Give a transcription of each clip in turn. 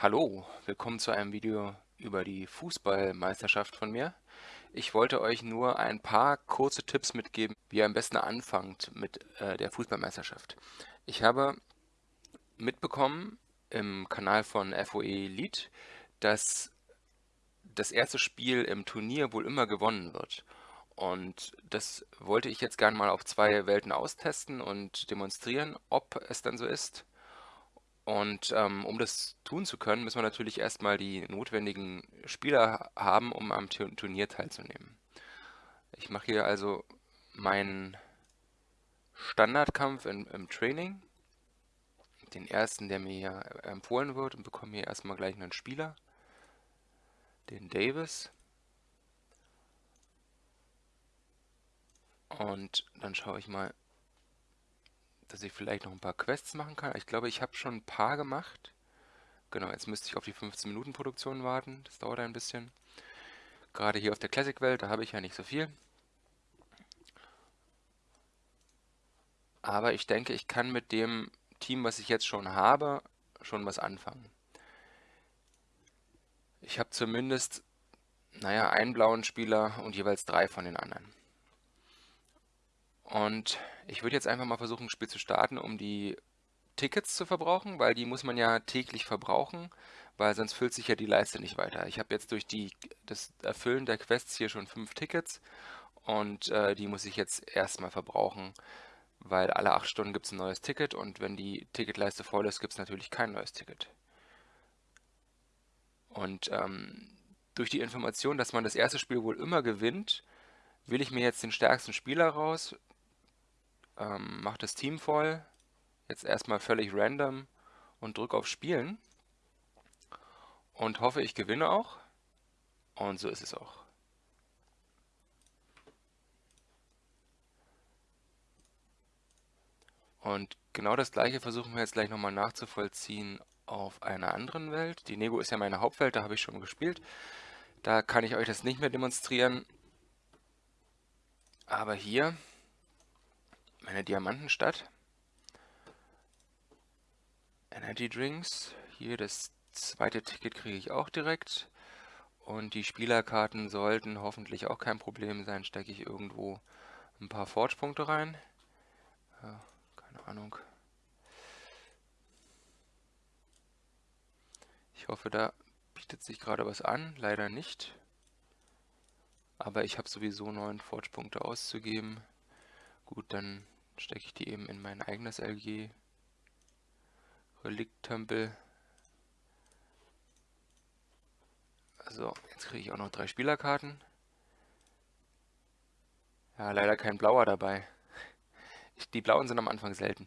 Hallo, willkommen zu einem Video über die Fußballmeisterschaft von mir. Ich wollte euch nur ein paar kurze Tipps mitgeben, wie ihr am besten anfangt mit äh, der Fußballmeisterschaft. Ich habe mitbekommen im Kanal von FOE Lead, dass das erste Spiel im Turnier wohl immer gewonnen wird. Und das wollte ich jetzt gerne mal auf zwei Welten austesten und demonstrieren, ob es dann so ist. Und ähm, um das tun zu können, müssen wir natürlich erstmal die notwendigen Spieler haben, um am Turnier teilzunehmen. Ich mache hier also meinen Standardkampf in, im Training, den ersten, der mir hier empfohlen wird und bekomme hier erstmal gleich einen Spieler, den Davis. Und dann schaue ich mal, dass ich vielleicht noch ein paar Quests machen kann. Ich glaube, ich habe schon ein paar gemacht. Genau, jetzt müsste ich auf die 15 Minuten Produktion warten. Das dauert ein bisschen. Gerade hier auf der Classic-Welt, da habe ich ja nicht so viel. Aber ich denke, ich kann mit dem Team, was ich jetzt schon habe, schon was anfangen. Ich habe zumindest, naja, einen blauen Spieler und jeweils drei von den anderen. Und ich würde jetzt einfach mal versuchen, ein Spiel zu starten, um die Tickets zu verbrauchen, weil die muss man ja täglich verbrauchen, weil sonst füllt sich ja die Leiste nicht weiter. Ich habe jetzt durch die, das Erfüllen der Quests hier schon fünf Tickets und äh, die muss ich jetzt erstmal verbrauchen, weil alle acht Stunden gibt es ein neues Ticket und wenn die Ticketleiste voll ist, gibt es natürlich kein neues Ticket. Und ähm, durch die Information, dass man das erste Spiel wohl immer gewinnt, will ich mir jetzt den stärksten Spieler raus, ähm, mache das Team voll, jetzt erstmal völlig random und drücke auf Spielen und hoffe, ich gewinne auch. Und so ist es auch. Und genau das gleiche versuchen wir jetzt gleich nochmal nachzuvollziehen auf einer anderen Welt. Die Nego ist ja meine Hauptwelt, da habe ich schon gespielt. Da kann ich euch das nicht mehr demonstrieren. Aber hier meine Diamantenstadt. Energy Drinks. Hier das zweite Ticket kriege ich auch direkt. Und die Spielerkarten sollten hoffentlich auch kein Problem sein. Stecke ich irgendwo ein paar Forge-Punkte rein. Ja, keine Ahnung. Ich hoffe, da bietet sich gerade was an. Leider nicht. Aber ich habe sowieso neun Forge-Punkte auszugeben. Gut, dann stecke ich die eben in mein eigenes LG Relikt-Tempel. So, jetzt kriege ich auch noch drei Spielerkarten. Ja, leider kein blauer dabei. Die blauen sind am Anfang selten.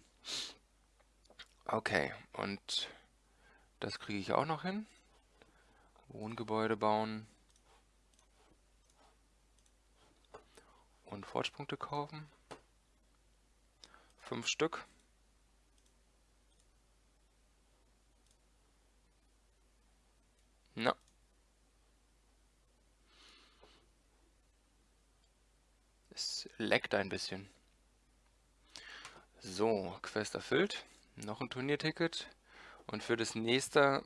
Okay, und das kriege ich auch noch hin. Wohngebäude bauen. Und Fortspunkte kaufen. Fünf Stück. Na. Es leckt ein bisschen. So, Quest erfüllt. Noch ein Turnierticket. Und für das nächste,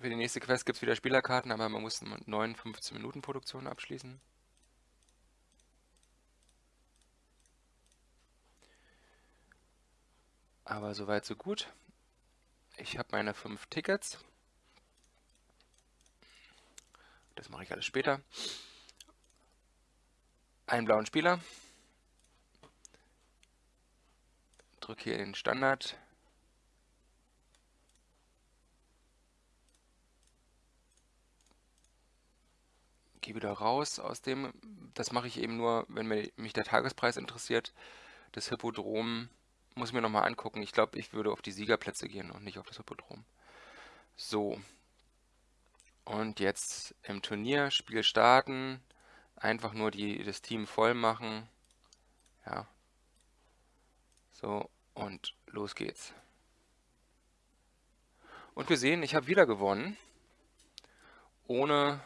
für die nächste Quest gibt es wieder Spielerkarten, aber man muss 9 15 Minuten Produktion abschließen. Aber soweit so gut. Ich habe meine fünf Tickets. Das mache ich alles später. Einen blauen Spieler. Drücke hier den Standard. Gehe wieder raus aus dem. Das mache ich eben nur, wenn mich der Tagespreis interessiert. Das Hippodrom muss mir nochmal angucken. Ich glaube, ich würde auf die Siegerplätze gehen und nicht auf das Hippodrom. So. Und jetzt im Turnier, Spiel starten. Einfach nur die, das Team voll machen. Ja. So, und los geht's. Und wir sehen, ich habe wieder gewonnen. Ohne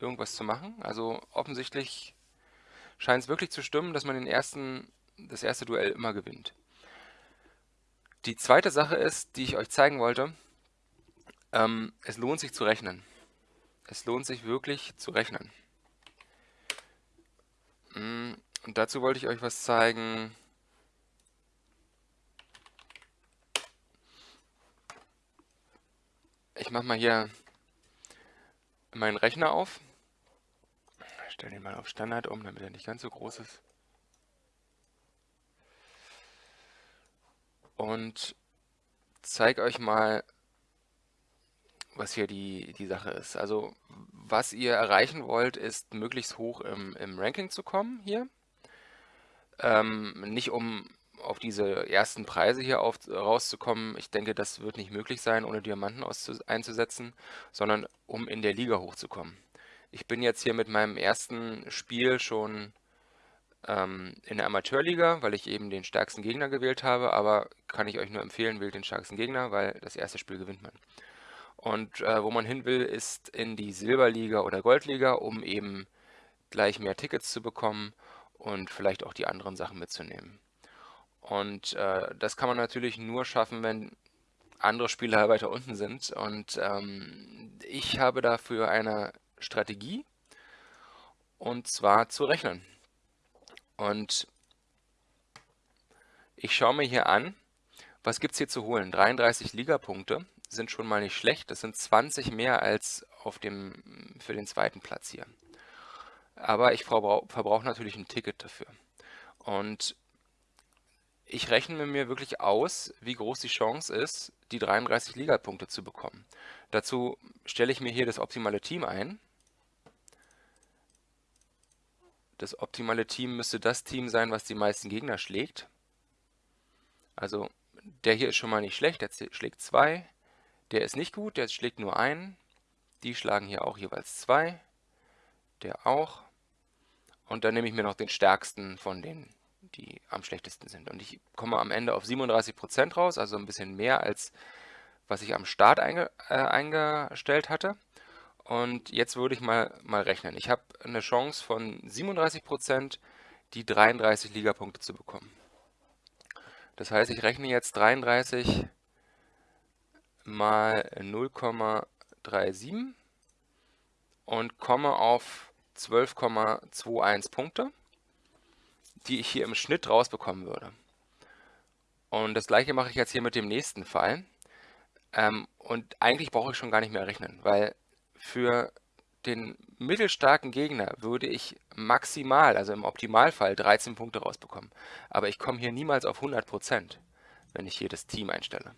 irgendwas zu machen. Also offensichtlich scheint es wirklich zu stimmen, dass man den ersten, das erste Duell immer gewinnt. Die zweite Sache ist, die ich euch zeigen wollte, Ähm, es lohnt sich zu rechnen. Es lohnt sich wirklich zu rechnen. Mm, und dazu wollte ich euch was zeigen. Ich mache mal hier meinen Rechner auf. Ich stelle den mal auf Standard um, damit er nicht ganz so groß ist. Und zeige euch mal, was hier die, die Sache ist. Also was ihr erreichen wollt, ist möglichst hoch im, im Ranking zu kommen hier. Ähm, nicht um auf diese ersten Preise hier auf, rauszukommen. Ich denke, das wird nicht möglich sein, ohne Diamanten einzusetzen, sondern um in der Liga hochzukommen. Ich bin jetzt hier mit meinem ersten Spiel schon ähm, in der Amateurliga, weil ich eben den stärksten Gegner gewählt habe, aber kann ich euch nur empfehlen, wählt den stärksten Gegner, weil das erste Spiel gewinnt man. Und äh, wo man hin will, ist in die Silberliga oder Goldliga, um eben gleich mehr Tickets zu bekommen und vielleicht auch die anderen Sachen mitzunehmen. Und äh, das kann man natürlich nur schaffen, wenn andere Spieler weiter unten sind. Und ähm, ich habe dafür eine Strategie, und zwar zu rechnen. Und ich schaue mir hier an, was gibt es hier zu holen? 33 Ligapunkte sind schon mal nicht schlecht. Das sind 20 mehr als auf dem, für den zweiten Platz hier. Aber ich verbrauche natürlich ein Ticket dafür. Und ich rechne mir wirklich aus, wie groß die Chance ist, die 33 Ligapunkte zu bekommen. Dazu stelle ich mir hier das optimale Team ein. Das optimale Team müsste das Team sein, was die meisten Gegner schlägt. Also der hier ist schon mal nicht schlecht, der schlägt 2. Der ist nicht gut, der schlägt nur einen. Die schlagen hier auch jeweils zwei. Der auch. Und dann nehme ich mir noch den stärksten von denen, die am schlechtesten sind. Und ich komme am Ende auf 37% raus, also ein bisschen mehr als was ich am Start einge äh, eingestellt hatte. Und jetzt würde ich mal, mal rechnen. Ich habe eine Chance von 37%, die 33 Ligapunkte zu bekommen. Das heißt, ich rechne jetzt 33 mal 0,37 und komme auf 12,21 Punkte, die ich hier im Schnitt rausbekommen würde. Und das gleiche mache ich jetzt hier mit dem nächsten Fall. Ähm, und eigentlich brauche ich schon gar nicht mehr rechnen, weil für den mittelstarken Gegner würde ich maximal, also im Optimalfall, 13 Punkte rausbekommen. Aber ich komme hier niemals auf 100%, wenn ich hier das Team einstelle.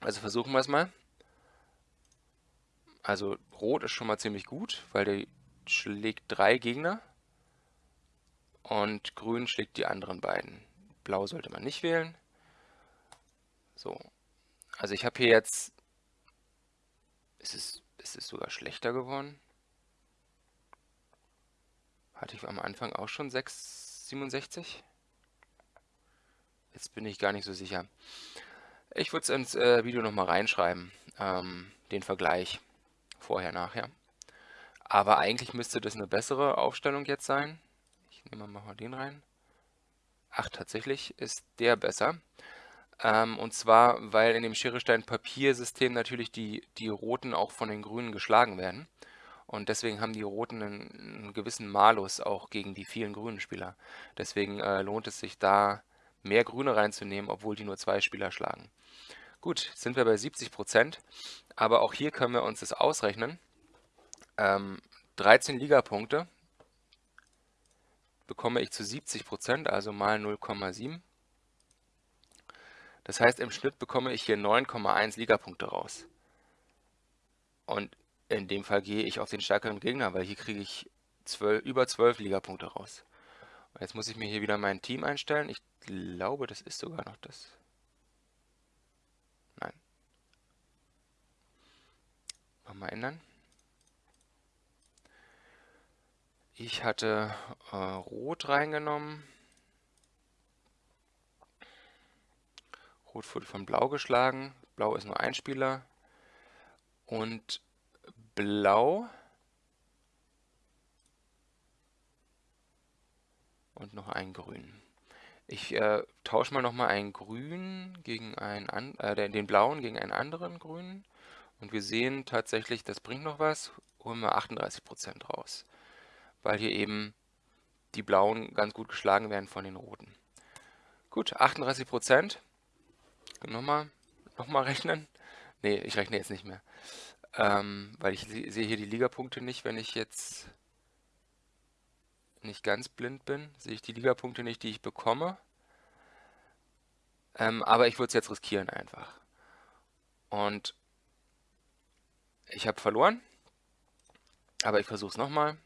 Also versuchen wir es mal. Also Rot ist schon mal ziemlich gut, weil der schlägt drei Gegner. Und Grün schlägt die anderen beiden. Blau sollte man nicht wählen. So. Also ich habe hier jetzt... Ist es, ist es sogar schlechter geworden? Hatte ich am Anfang auch schon 6,67? Jetzt bin ich gar nicht so sicher. Ich würde es ins äh, Video nochmal reinschreiben, ähm, den Vergleich vorher, nachher. Aber eigentlich müsste das eine bessere Aufstellung jetzt sein. Ich nehme mal den rein. Ach, tatsächlich ist der besser. Ähm, und zwar, weil in dem Schere-Stein-Papier-System natürlich die, die Roten auch von den Grünen geschlagen werden. Und deswegen haben die Roten einen, einen gewissen Malus auch gegen die vielen grünen Spieler. Deswegen äh, lohnt es sich da mehr Grüne reinzunehmen, obwohl die nur zwei Spieler schlagen. Gut, sind wir bei 70 Prozent, aber auch hier können wir uns das ausrechnen. Ähm, 13 Ligapunkte bekomme ich zu 70 Prozent, also mal 0,7. Das heißt, im Schnitt bekomme ich hier 9,1 Ligapunkte raus. Und in dem Fall gehe ich auf den stärkeren Gegner, weil hier kriege ich 12, über 12 Ligapunkte raus. Und jetzt muss ich mir hier wieder mein Team einstellen. Ich glaube, das ist sogar noch das. Nochmal ändern. Ich hatte äh, Rot reingenommen. Rot wurde von Blau geschlagen. Blau ist nur ein Spieler. Und Blau und noch ein Grün. Ich äh, tausche mal nochmal einen grün gegen einen äh, den blauen gegen einen anderen grünen. Und wir sehen tatsächlich, das bringt noch was. Holen wir 38% raus. Weil hier eben die blauen ganz gut geschlagen werden von den roten. Gut, 38%. Nochmal, nochmal rechnen. Ne, ich rechne jetzt nicht mehr. Ähm, weil ich sehe hier die Ligapunkte nicht, wenn ich jetzt nicht ganz blind bin, sehe ich die Ligapunkte nicht, die ich bekomme. Ähm, aber ich würde es jetzt riskieren einfach. Und ich habe verloren. Aber ich versuche es nochmal.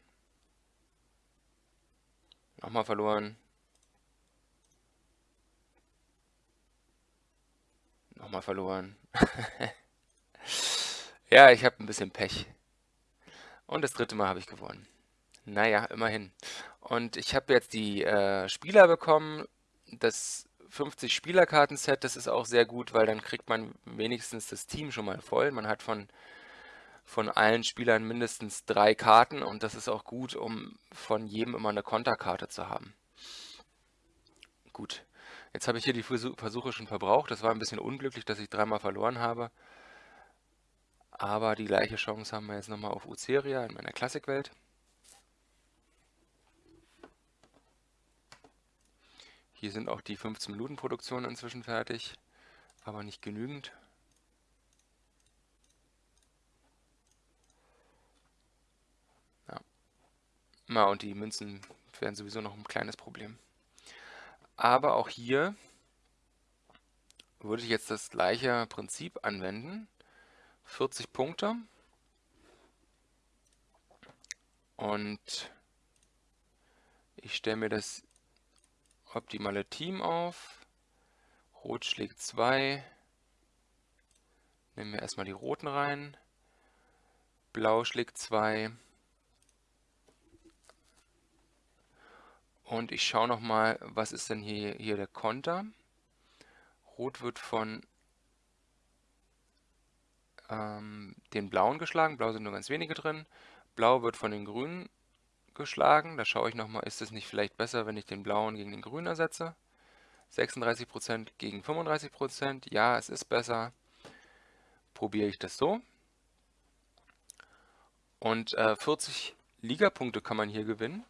Nochmal verloren. Nochmal verloren. ja, ich habe ein bisschen Pech. Und das dritte Mal habe ich gewonnen. Naja, immerhin. Und ich habe jetzt die äh, Spieler bekommen. Das 50 Spielerkarten-Set, das ist auch sehr gut, weil dann kriegt man wenigstens das Team schon mal voll. Man hat von, von allen Spielern mindestens drei Karten und das ist auch gut, um von jedem immer eine Konterkarte zu haben. Gut, jetzt habe ich hier die Versuche schon verbraucht. Das war ein bisschen unglücklich, dass ich dreimal verloren habe. Aber die gleiche Chance haben wir jetzt nochmal auf Uceria in meiner Klassikwelt. Hier sind auch die 15 Minuten Produktionen inzwischen fertig, aber nicht genügend. Ja. Na, und die Münzen wären sowieso noch ein kleines Problem. Aber auch hier würde ich jetzt das gleiche Prinzip anwenden. 40 Punkte. Und ich stelle mir das optimale Team auf. Rot schlägt 2. Nehmen wir erstmal die roten rein. Blau schlägt 2. Und ich schaue nochmal, was ist denn hier, hier der Konter. Rot wird von ähm, den Blauen geschlagen. Blau sind nur ganz wenige drin. Blau wird von den Grünen geschlagen. Da schaue ich nochmal, ist es nicht vielleicht besser, wenn ich den blauen gegen den grünen ersetze? 36% gegen 35%. Ja, es ist besser. Probiere ich das so. Und äh, 40 Ligapunkte kann man hier gewinnen.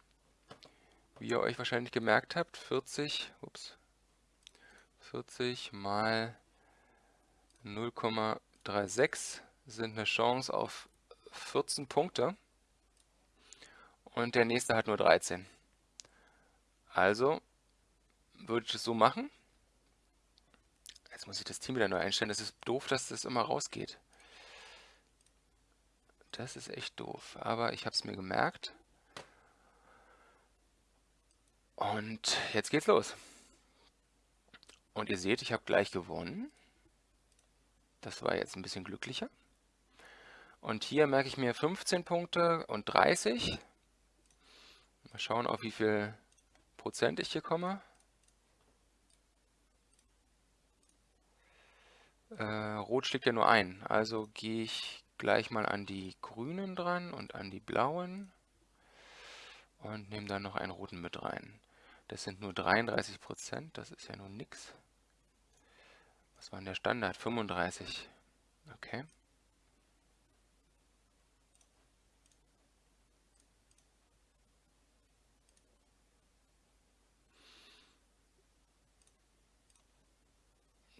Wie ihr euch wahrscheinlich gemerkt habt, 40, ups, 40 mal 0,36 sind eine Chance auf 14 Punkte und der nächste hat nur 13. Also würde ich das so machen. Jetzt muss ich das Team wieder neu einstellen. Das ist doof, dass das immer rausgeht. Das ist echt doof. Aber ich habe es mir gemerkt. Und jetzt geht's los. Und ihr seht, ich habe gleich gewonnen. Das war jetzt ein bisschen glücklicher. Und hier merke ich mir 15 Punkte und 30. Mal schauen, auf wie viel Prozent ich hier komme. Äh, Rot schlägt ja nur ein, also gehe ich gleich mal an die grünen dran und an die blauen und nehme dann noch einen roten mit rein. Das sind nur 33 Prozent, das ist ja nun nix. Was war denn der Standard? 35. Okay.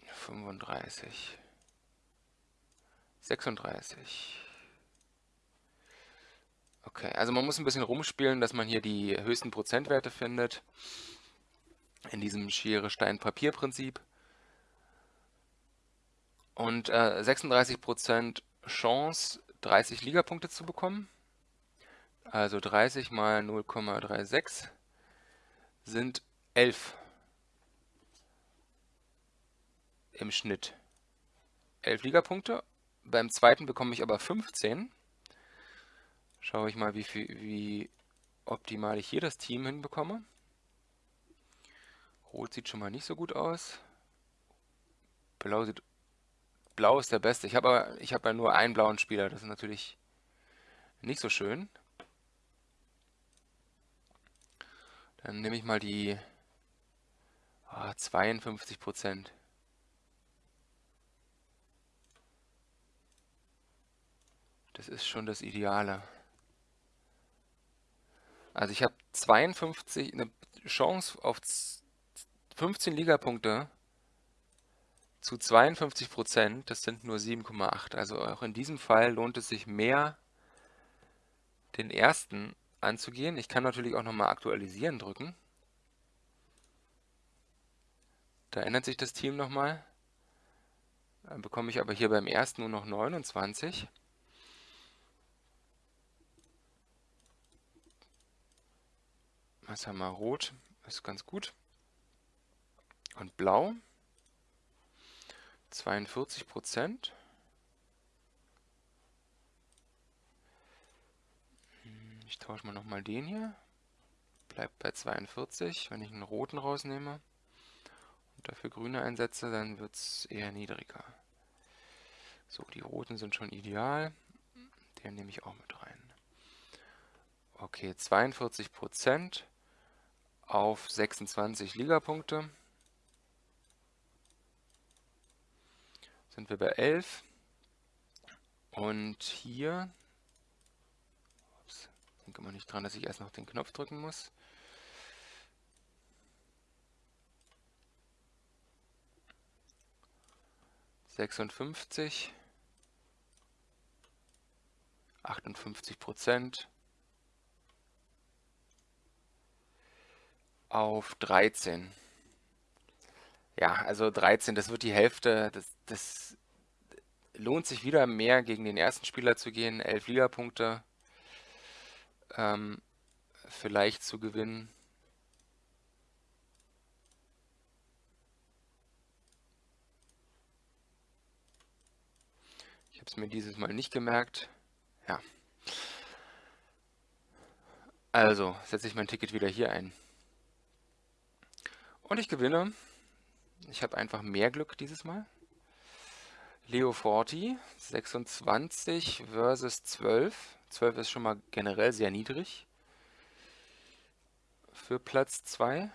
35, 36. Okay, also man muss ein bisschen rumspielen, dass man hier die höchsten Prozentwerte findet. In diesem Schere-Stein-Papier-Prinzip. Und äh, 36% Chance, 30 Ligapunkte zu bekommen. Also 30 mal 0,36 sind 11 im Schnitt 11 Ligapunkte. Beim zweiten bekomme ich aber 15. Schaue ich mal, wie, wie optimal ich hier das Team hinbekomme. Rot sieht schon mal nicht so gut aus. Blau sieht Blau ist der beste. Ich habe aber ich habe ja nur einen blauen Spieler. Das ist natürlich nicht so schön. Dann nehme ich mal die Ah, 52 Prozent. Das ist schon das Ideale. Also ich habe 52, eine Chance auf 15 Ligapunkte zu 52 Prozent. Das sind nur 7,8. Also auch in diesem Fall lohnt es sich mehr, den ersten anzugehen. Ich kann natürlich auch nochmal aktualisieren drücken. Da ändert sich das Team nochmal. Dann bekomme ich aber hier beim ersten nur noch 29. Was haben wir? Rot ist ganz gut. Und blau 42 Prozent. Hm, ich tausche mal nochmal den hier. Bleibt bei 42. Wenn ich einen roten rausnehme und dafür grüne einsetze, dann wird es eher niedriger. So, die roten sind schon ideal. Den nehme ich auch mit rein. Okay, 42 Prozent auf 26 Ligapunkte. Sind wir bei 11. Und hier, ups, denke mal nicht dran, dass ich erst noch den Knopf drücken muss. Sechsundfünfzig, achtundfünfzig Prozent. Auf 13. Ja, also 13, das wird die Hälfte. Das, das lohnt sich wieder mehr gegen den ersten Spieler zu gehen. 11 Ligapunkte ähm, vielleicht zu gewinnen. Ich habe es mir dieses Mal nicht gemerkt. Ja. Also setze ich mein Ticket wieder hier ein. Und ich gewinne. Ich habe einfach mehr Glück dieses Mal. Leo Forti, 26 versus 12. 12 ist schon mal generell sehr niedrig für Platz 2.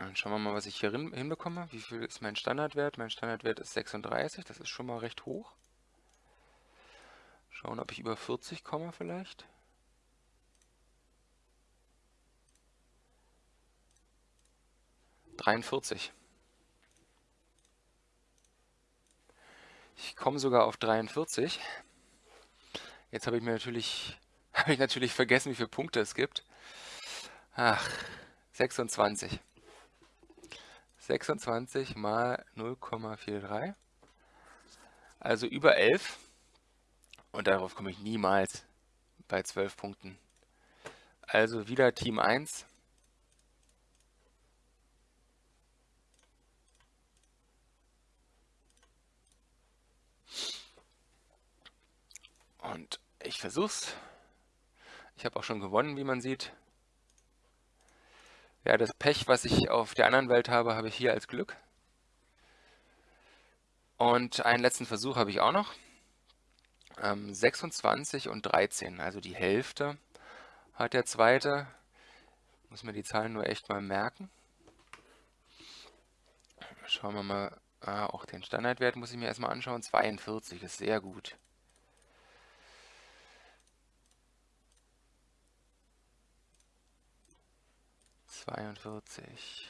Dann schauen wir mal, was ich hier hinbekomme. Wie viel ist mein Standardwert? Mein Standardwert ist 36, das ist schon mal recht hoch. Schauen, ob ich über 40 komme vielleicht. 43. Ich komme sogar auf 43. Jetzt habe ich mir natürlich, habe ich natürlich vergessen, wie viele Punkte es gibt. Ach, 26. 26 mal 0,43. Also über 11. Und darauf komme ich niemals bei 12 Punkten. Also wieder Team 1. Und ich versuch's. Ich habe auch schon gewonnen, wie man sieht. Ja, das Pech, was ich auf der anderen Welt habe, habe ich hier als Glück. Und einen letzten Versuch habe ich auch noch. Ähm, 26 und 13, also die Hälfte hat der zweite. Muss mir die Zahlen nur echt mal merken. Schauen wir mal, ah, auch den Standardwert muss ich mir erstmal anschauen. 42 ist sehr gut. 42.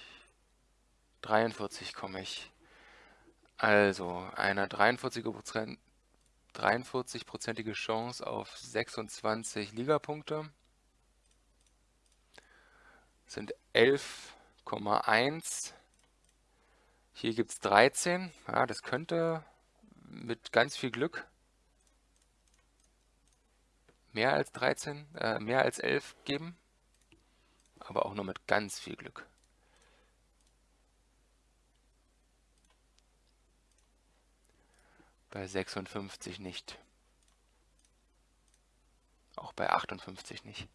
43 komme ich. Also, eine 43%, 43%ige Chance auf 26 Ligapunkte sind 11,1. Hier gibt es 13. Ja, das könnte mit ganz viel Glück mehr als 13, äh, mehr als 11 geben aber auch nur mit ganz viel Glück. Bei 56 nicht. Auch bei 58 nicht.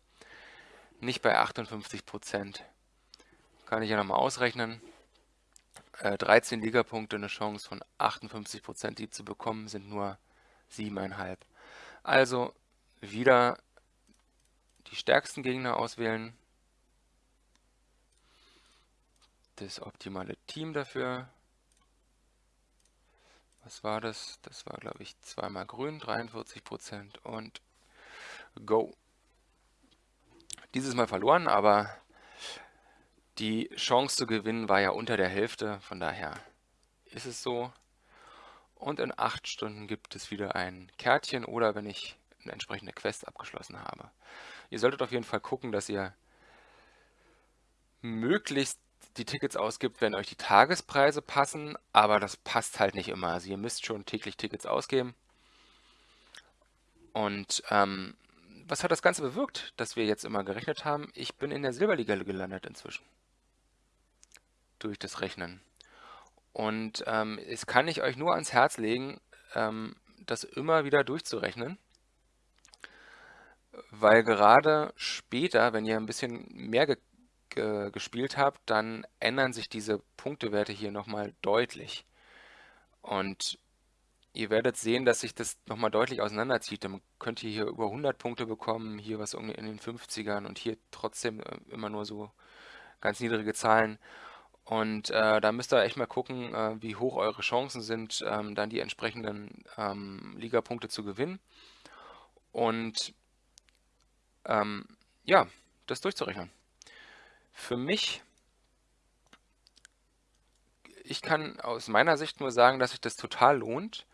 Nicht bei 58 Prozent. Kann ich ja nochmal ausrechnen. Äh, 13 Ligapunkte, eine Chance von 58 Prozent, die zu bekommen, sind nur 7,5. Also wieder die stärksten Gegner auswählen das optimale Team dafür. Was war das? Das war, glaube ich, zweimal grün, 43% und Go. Dieses Mal verloren, aber die Chance zu gewinnen war ja unter der Hälfte, von daher ist es so. Und in 8 Stunden gibt es wieder ein Kärtchen oder wenn ich eine entsprechende Quest abgeschlossen habe. Ihr solltet auf jeden Fall gucken, dass ihr möglichst die Tickets ausgibt, wenn euch die Tagespreise passen, aber das passt halt nicht immer. Also ihr müsst schon täglich Tickets ausgeben. Und ähm, was hat das Ganze bewirkt, dass wir jetzt immer gerechnet haben? Ich bin in der Silberliga gelandet inzwischen. Durch das Rechnen. Und ähm, es kann ich euch nur ans Herz legen, ähm, das immer wieder durchzurechnen. Weil gerade später, wenn ihr ein bisschen mehr ge ge gespielt habt, dann ändern sich diese Punktewerte hier nochmal deutlich. Und ihr werdet sehen, dass sich das nochmal deutlich auseinanderzieht. Dann könnt ihr hier über 100 Punkte bekommen, hier was in den 50ern und hier trotzdem äh, immer nur so ganz niedrige Zahlen. Und äh, da müsst ihr echt mal gucken, äh, wie hoch eure Chancen sind, ähm, dann die entsprechenden ähm, Ligapunkte zu gewinnen. Und ähm, ja, das durchzurechnen. Für mich, ich kann aus meiner Sicht nur sagen, dass sich das total lohnt,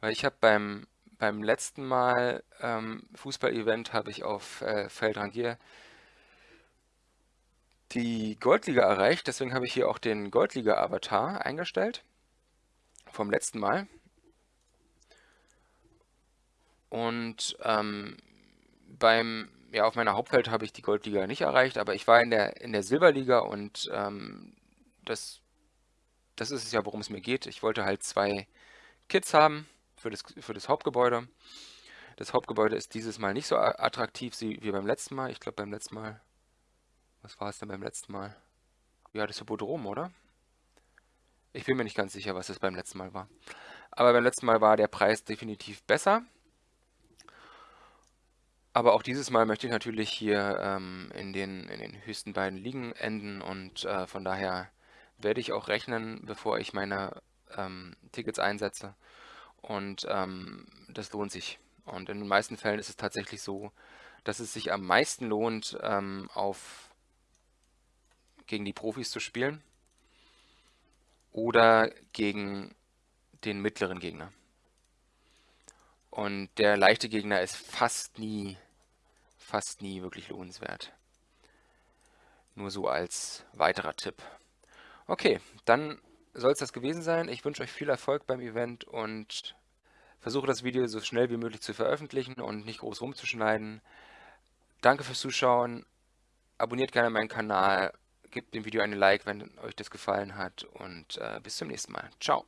weil ich habe beim, beim letzten Mal ähm, Fußball-Event habe ich auf äh, Feldrangier die Goldliga erreicht, deswegen habe ich hier auch den Goldliga-Avatar eingestellt vom letzten Mal. Und ähm, beim ja, auf meiner Hauptwelt habe ich die Goldliga nicht erreicht, aber ich war in der, in der Silberliga und ähm, das, das ist es ja, worum es mir geht. Ich wollte halt zwei Kits haben für das, für das Hauptgebäude. Das Hauptgebäude ist dieses Mal nicht so attraktiv wie beim letzten Mal. Ich glaube beim letzten Mal, was war es denn beim letzten Mal? Ja, das Hippodrom, oder? Ich bin mir nicht ganz sicher, was es beim letzten Mal war. Aber beim letzten Mal war der Preis definitiv besser. Aber auch dieses Mal möchte ich natürlich hier ähm, in, den, in den höchsten beiden Ligen enden und äh, von daher werde ich auch rechnen, bevor ich meine ähm, Tickets einsetze. Und ähm, das lohnt sich. Und in den meisten Fällen ist es tatsächlich so, dass es sich am meisten lohnt, ähm, auf gegen die Profis zu spielen oder gegen den mittleren Gegner. Und der leichte Gegner ist fast nie, fast nie wirklich lohnenswert. Nur so als weiterer Tipp. Okay, dann soll es das gewesen sein. Ich wünsche euch viel Erfolg beim Event und versuche das Video so schnell wie möglich zu veröffentlichen und nicht groß rumzuschneiden. Danke fürs Zuschauen. Abonniert gerne meinen Kanal. Gebt dem Video eine Like, wenn euch das gefallen hat. Und äh, bis zum nächsten Mal. Ciao.